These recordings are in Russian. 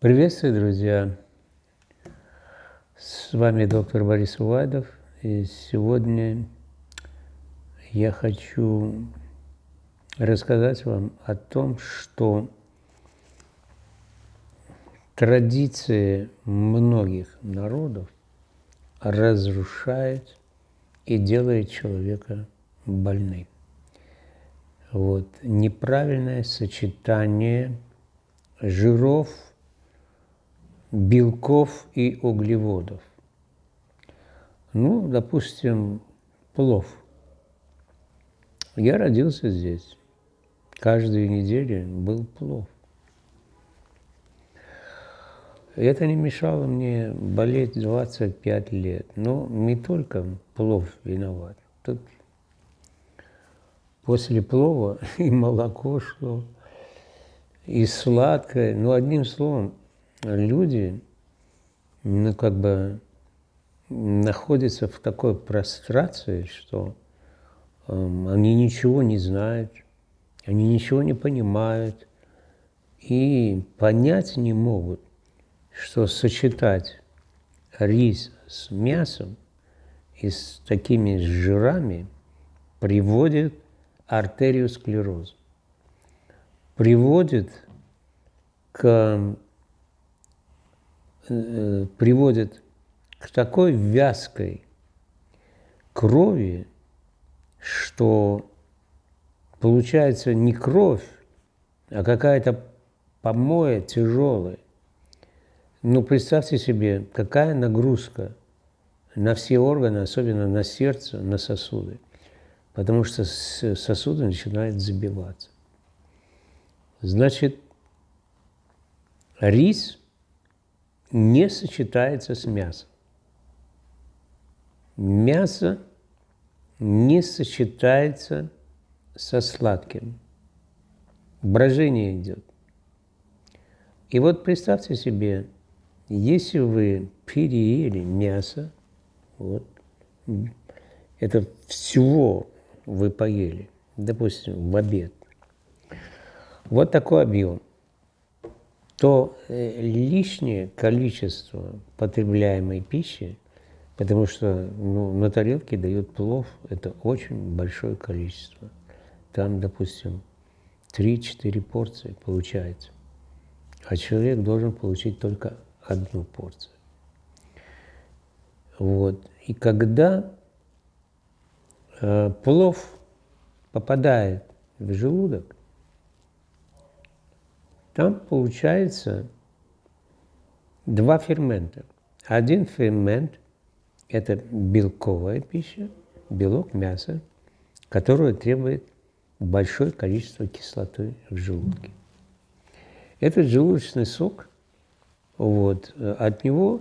Приветствую, друзья! С вами доктор Борис Увайдов, и сегодня я хочу рассказать вам о том, что традиции многих народов разрушает и делает человека больным. Вот. Неправильное сочетание жиров, белков и углеводов. Ну, допустим, плов. Я родился здесь. Каждую неделю был плов. Это не мешало мне болеть 25 лет. Но не только плов виноват. Тут после плова и молоко шло, и сладкое. Ну, одним словом, люди, ну, как бы находятся в такой прострации, что э, они ничего не знают, они ничего не понимают и понять не могут, что сочетать рис с мясом и с такими жирами приводит артериосклероз. Приводит к, э, приводит к такой вязкой крови, что получается не кровь, а какая-то помоя тяжелая. Ну, представьте себе, какая нагрузка на все органы, особенно на сердце, на сосуды потому что сосуды начинают забиваться. Значит, рис не сочетается с мясом. Мясо не сочетается со сладким. Брожение идет. И вот представьте себе, если вы переели мясо, вот, это всего вы поели, допустим, в обед, вот такой объем, то э, лишнее количество потребляемой пищи, потому что ну, на тарелке дают плов, это очень большое количество. Там, допустим, 3-4 порции получается, а человек должен получить только одну порцию. Вот. И когда Э, плов попадает в желудок, там получается два фермента. Один фермент – это белковая пища, белок мяса, которая требует большое количество кислоты в желудке. Этот желудочный сок, вот, от него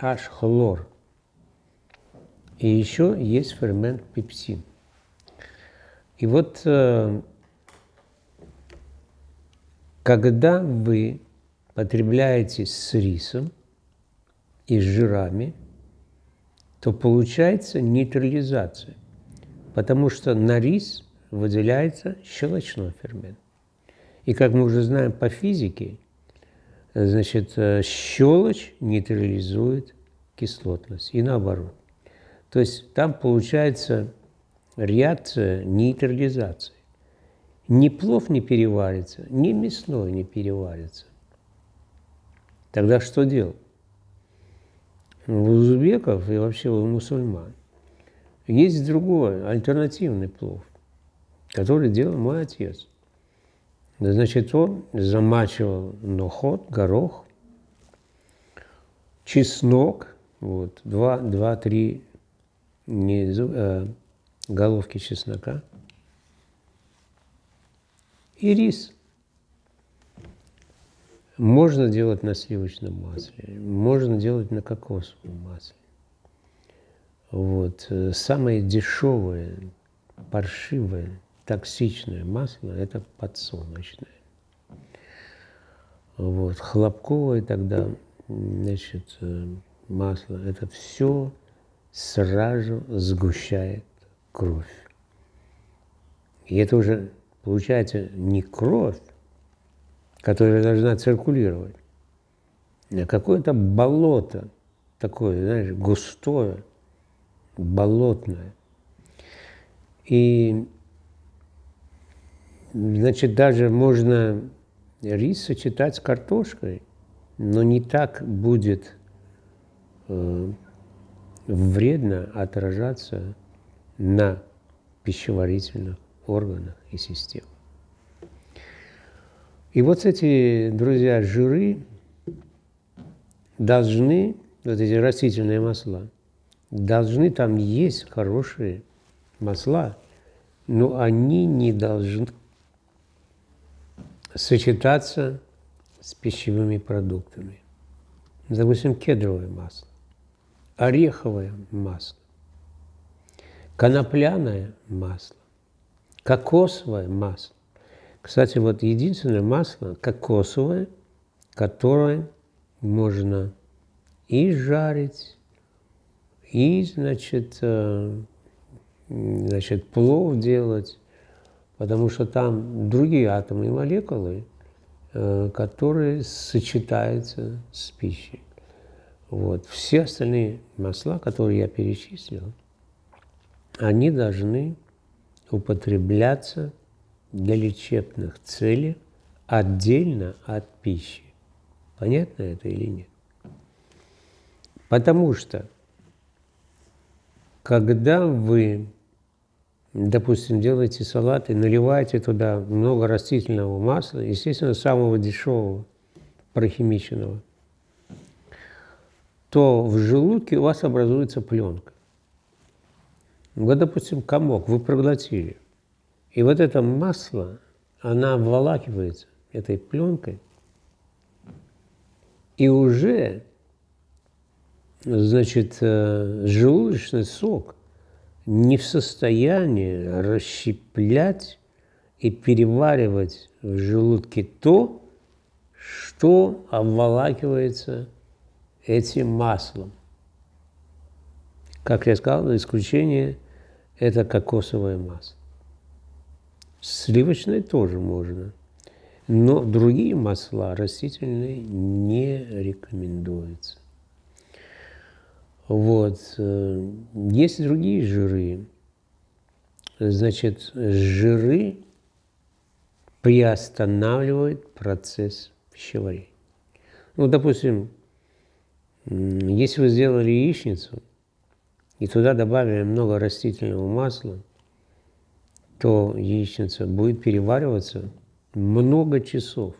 аж хлор – и еще есть фермент пепсин. И вот э, когда вы потребляете с рисом и с жирами, то получается нейтрализация, потому что на рис выделяется щелочной фермент. И как мы уже знаем по физике, значит, э, щелочь нейтрализует кислотность и наоборот. То есть там получается реакция нейтрализации. Ни плов не переварится, ни мясной не переварится. Тогда что делать? У узбеков и вообще у мусульман есть другой, альтернативный плов, который делал мой отец. Значит, он замачивал нохот, горох, чеснок, вот, 2-3 не э, головки чеснока и рис. Можно делать на сливочном масле, можно делать на кокосовом масле. Вот. Самое дешевое, паршивое, токсичное масло – это подсолнечное. Вот. Хлопковое тогда, значит, э, масло – это все сразу сгущает кровь. И это уже получается не кровь, которая должна циркулировать, какое-то болото такое, знаешь, густое, болотное. И, значит, даже можно рис сочетать с картошкой, но не так будет э, вредно отражаться на пищеварительных органах и системах. И вот эти, друзья, жиры должны, вот эти растительные масла, должны там есть хорошие масла, но они не должны сочетаться с пищевыми продуктами. Допустим, кедровое масло, ореховое масло, конопляное масло, кокосовое масло. Кстати, вот единственное масло кокосовое, которое можно и жарить, и, значит, э, значит, плов делать, потому что там другие атомы и молекулы, э, которые сочетаются с пищей. Вот. Все остальные масла, которые я перечислил, они должны употребляться для лечебных целей отдельно от пищи. Понятно это или нет? Потому что, когда вы, допустим, делаете салат и наливаете туда много растительного масла, естественно, самого дешевого, прохимиченного, то в желудке у вас образуется пленка. Вот, допустим, комок вы проглотили, и вот это масло, она обволакивается этой пленкой, и уже, значит, э, желудочный сок не в состоянии расщеплять и переваривать в желудке то, что обволакивается этим маслом. Как я сказал, исключение – это кокосовое масло. Сливочное тоже можно, но другие масла растительные не рекомендуются. Вот. Э, есть другие жиры. Значит, жиры приостанавливают процесс пищеварения. Ну, допустим, если вы сделали яичницу и туда добавили много растительного масла, то яичница будет перевариваться много часов.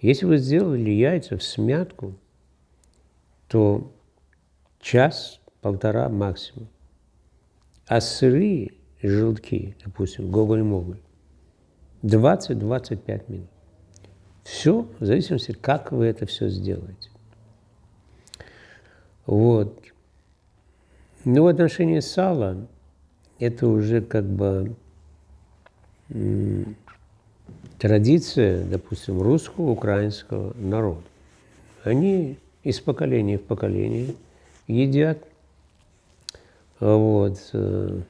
Если вы сделали яйца в смятку, то час-полтора максимум. А сырые желтки, допустим, гоголь-моголь, 20-25 минут. Все в зависимости, как вы это все сделаете. Вот. Но в отношении сала это уже как бы традиция, допустим, русского, украинского народа. Они из поколения в поколение едят, вот, э,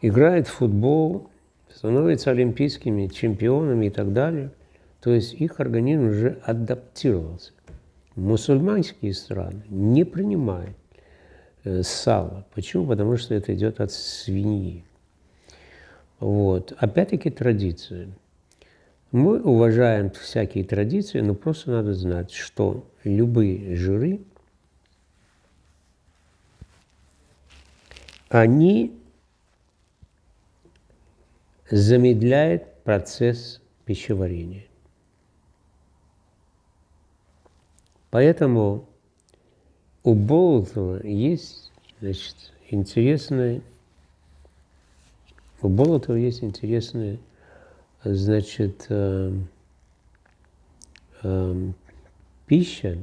играют в футбол, становятся олимпийскими чемпионами и так далее. То есть их организм уже адаптировался. Мусульманские страны не принимают э, сало. Почему? Потому что это идет от свиньи. Вот. Опять-таки традиция. Мы уважаем всякие традиции, но просто надо знать, что любые жиры, они замедляют процесс пищеварения. Поэтому у Болотова есть значит, интересная, у Болотова есть интересная значит, э, э, пища,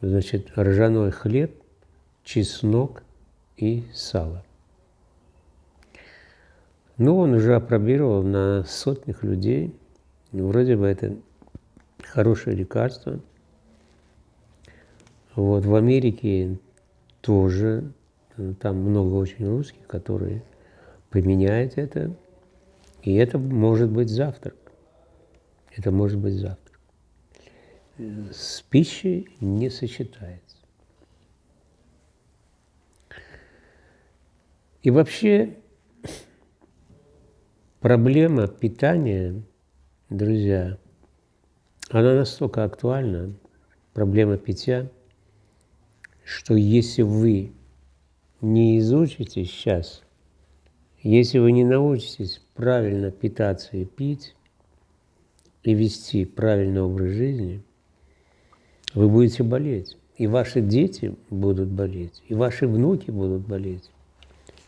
значит, ржаной хлеб, чеснок и сало. Ну, он уже опробировал на сотнях людей. Ну, вроде бы это хорошее лекарство. Вот, в Америке тоже, там много очень русских, которые применяют это. И это может быть завтрак. Это может быть завтрак. с пищей не сочетается. И вообще проблема питания, друзья, она настолько актуальна, проблема питья, что если вы не изучите сейчас, если вы не научитесь правильно питаться и пить, и вести правильный образ жизни, вы будете болеть. И ваши дети будут болеть, и ваши внуки будут болеть,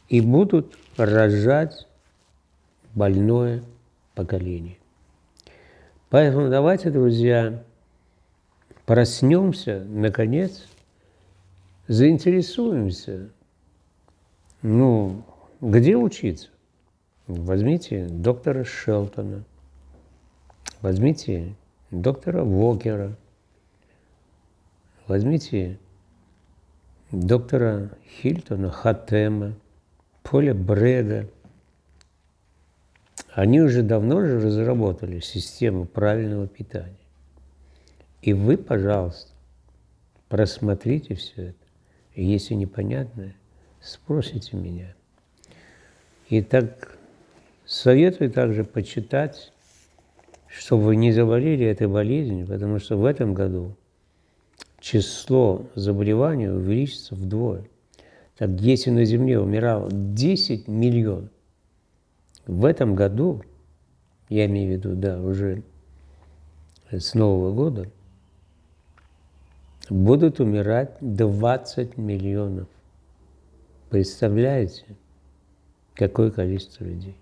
и будут рожать больное поколение. Поэтому давайте, друзья, проснемся, наконец, заинтересуемся, ну, где учиться? Возьмите доктора Шелтона, возьмите доктора Вокера, возьмите доктора Хильтона, Хатема, Поля Бреда. Они уже давно же разработали систему правильного питания. И вы, пожалуйста, просмотрите все это. Если непонятное, спросите меня. И так советую также почитать, чтобы вы не заболели этой болезнью, потому что в этом году число заболеваний увеличится вдвое. Так если на Земле умирало 10 миллионов, в этом году, я имею в виду, да, уже с Нового года, будут умирать 20 миллионов. Представляете? какое количество людей.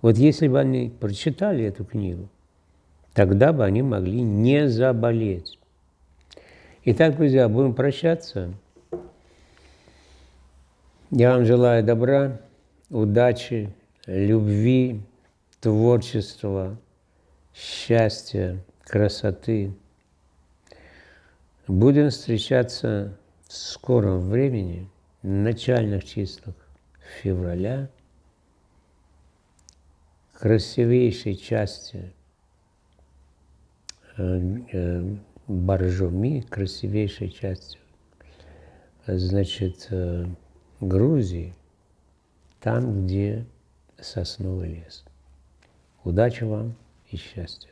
Вот если бы они прочитали эту книгу, тогда бы они могли не заболеть. Итак, друзья, будем прощаться. Я вам желаю добра, удачи, любви, творчества, счастья, красоты. Будем встречаться в скором времени, в начальных числах февраля – красивейшей части э, э, Боржоми, красивейшей части, значит, э, Грузии, там, где сосновый лес. Удачи вам и счастья!